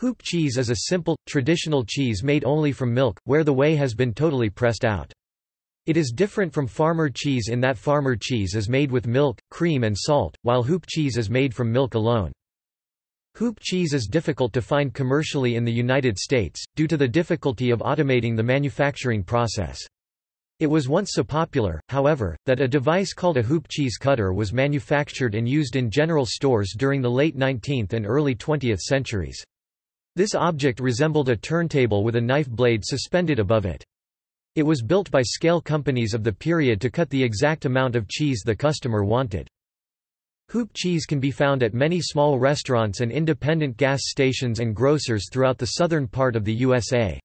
Hoop cheese is a simple, traditional cheese made only from milk, where the whey has been totally pressed out. It is different from farmer cheese in that farmer cheese is made with milk, cream and salt, while hoop cheese is made from milk alone. Hoop cheese is difficult to find commercially in the United States, due to the difficulty of automating the manufacturing process. It was once so popular, however, that a device called a hoop cheese cutter was manufactured and used in general stores during the late 19th and early 20th centuries. This object resembled a turntable with a knife blade suspended above it. It was built by scale companies of the period to cut the exact amount of cheese the customer wanted. Hoop cheese can be found at many small restaurants and independent gas stations and grocers throughout the southern part of the USA.